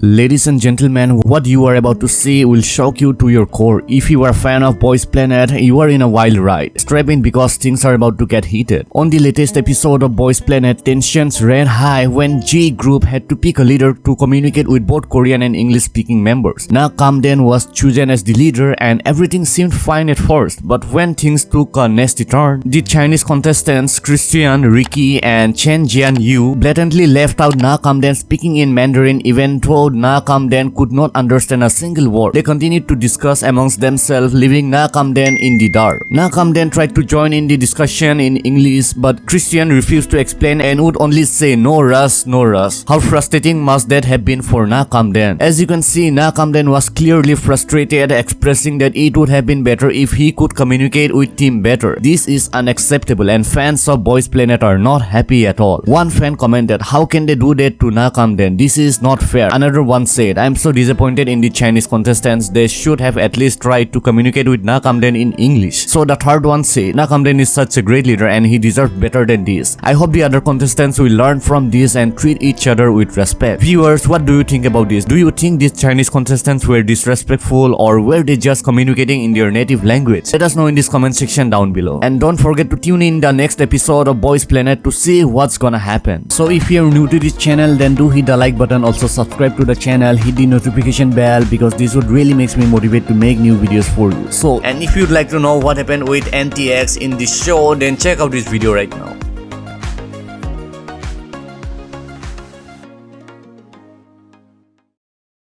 Ladies and gentlemen, what you are about to see will shock you to your core. If you are a fan of Boys Planet, you are in a wild ride. Strap in because things are about to get heated. On the latest episode of Boys Planet, tensions ran high when G Group had to pick a leader to communicate with both Korean and English speaking members. Na Kamden was chosen as the leader and everything seemed fine at first, but when things took a nasty turn, the Chinese contestants Christian, Ricky, and Chen Jian Yu blatantly left out Na Kamden speaking in Mandarin even though Na Kamden could not understand a single word. They continued to discuss amongst themselves, leaving Na Kamden in the dark. Na Kamden tried to join in the discussion in English, but Christian refused to explain and would only say no rush, no rush. How frustrating must that have been for Na Kamden? As you can see, Na Kamden was clearly frustrated, expressing that it would have been better if he could communicate with team better. This is unacceptable and fans of Boys Planet are not happy at all. One fan commented, how can they do that to Na Kamden? This is not fair. Another One said, I'm so disappointed in the Chinese contestants, they should have at least tried to communicate with Na Kamden in English. So the third one said, Na Kamden is such a great leader and he deserves better than this. I hope the other contestants will learn from this and treat each other with respect. Viewers, what do you think about this? Do you think these Chinese contestants were disrespectful or were they just communicating in their native language? Let us know in this comment section down below. And don't forget to tune in the next episode of Boys Planet to see what's gonna happen. So if you're new to this channel, then do hit the like button, also subscribe to the channel hit the notification bell because this would really makes me motivate to make new videos for you. So and if you'd like to know what happened with ntx in this show then check out this video right now